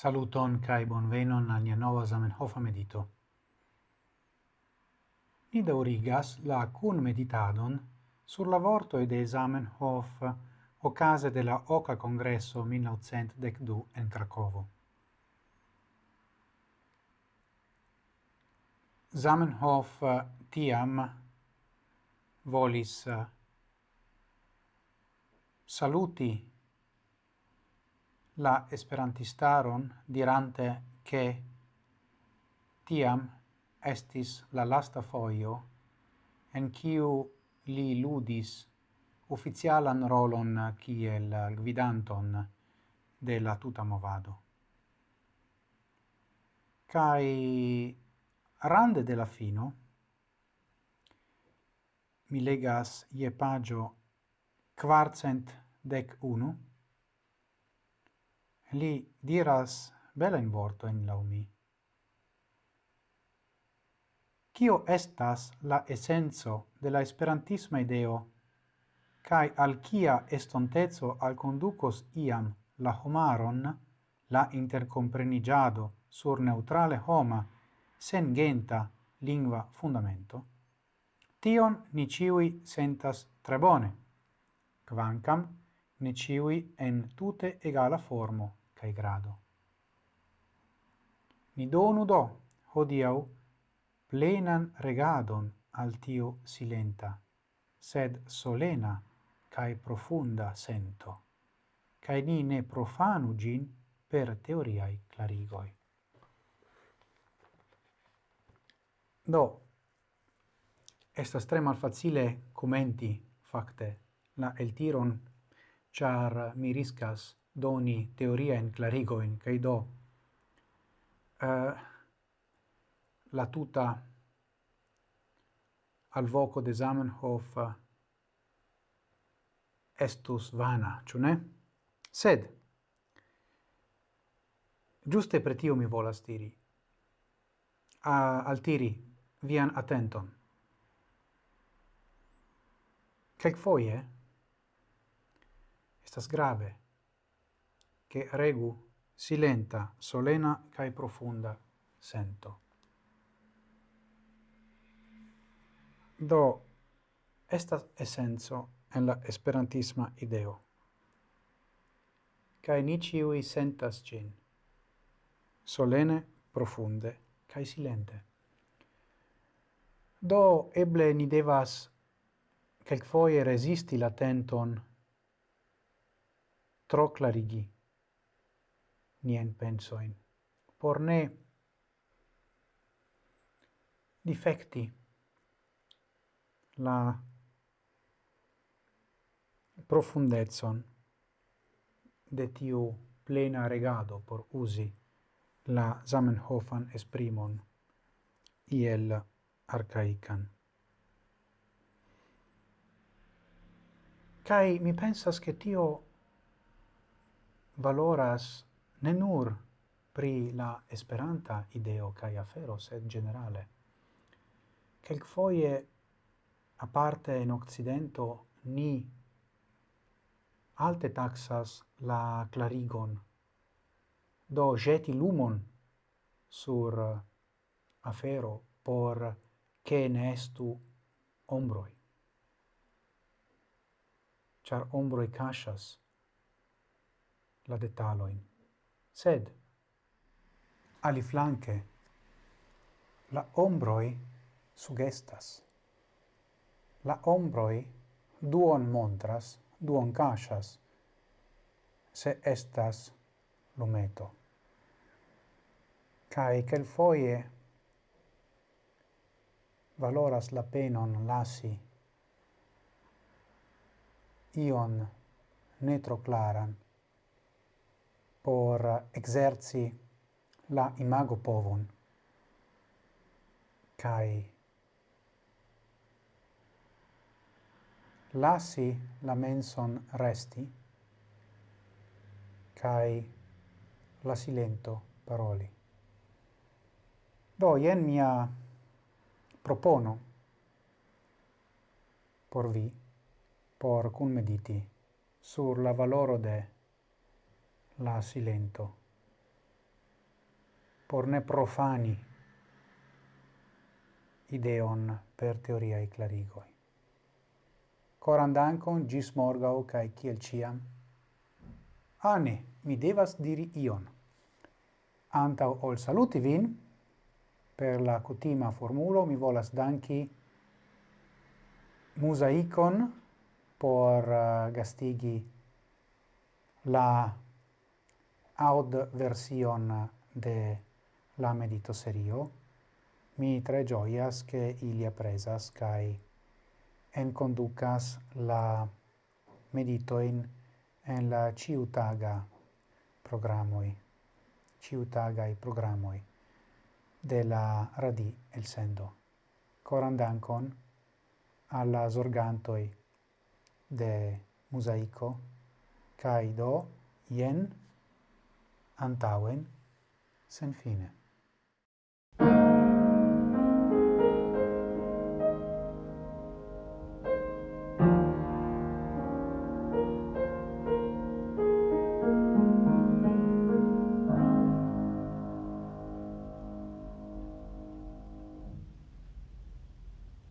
Saluton kai bonvenon al nia nova Zamenhofa medito. Ni daurigas la kun meditadon sur la vorto e de Zamenhof ocase de la Oca Congresso 1912 en Cracovo. Zamenhof eh, tiam volis eh, saluti la esperantistaron dirante che tiam estis la lasta foio en kiu li ludis oficialan rolon kiel gvidanton de la tuta movado. Kai rande de la fino mi legas ie pagio quarcent dec unu li diras belen vortoin lau laumi. Cio estas la essenzo de la esperantisma ideo? Cae al cia estontezo al conducos iam la homaron la intercomprenigiado sur neutrale homa sen genta lingua fundamento, tion ni ciui sentas tre bone, quancam ni ciui en tute egala formo cae grado. Ni donu do hodiau, plenan regadon al tiu silenta, sed solena cae profunda sento, cae ni ne profanu gin per teoriai clarigoi. Do, estas tre malfacile commenti, facte, la eltiron, char mi riscas doni teoriaen clarigoin, cae do uh, eh, la tuta al voco de Zamenhof uh, estus vana, ciù ne? Sed, giuste per tio mi volas diri, a, altiri vian attenton. Quelc foie, estas grave, che regu silenta, solena cae profunda sento. Do, estas essenzo en la esperantisma ideo. Cae ni ciui sentas gin, solene, profunde, cae silente. Do, eble ni devas foie resisti la tenton tro clarigi nien pensoin, por ne difecti la profundezon de tiu plena regado por usi la Zamenhofan esprimon iel arcaican. Kai mi pensas che tio valoras ne nur pri la esperanta ideo cae afero, sed generale. kelkfoje a parte in Occidento, ni alte taxas la clarigon, do jeti lumon sur eh, afero por che ne estu ombroi. Char ombroi casas la detaloin sed ali flanque la ombroi sugestas. La ombroi duon montras, duon cachas se estas lumeto. kai quel foie valoras la penon lasi ion netro claran por exerci la imago povon kai lasi la menson resti kai la silento paroli. Do ien mia propono por vi por cun mediti sur la valoro de la silento. Por ne profani ideon per teoriae clarigoi. Coran dankon, gis morgau, cae ciel ciam. Ane, mi devas diri ion. Antau ol saluti vin, per la cutima formulo mi volas danki musaicon por uh, gastigi la aud version de la medito serio, mi tre gioias che ilia presas en conducas la medito in en la ciutaga programoi, ciutagai programoi de la radi el sendo. Coran dankon alla zorgantoi de mosaico kai do, jen, antauen sen fine.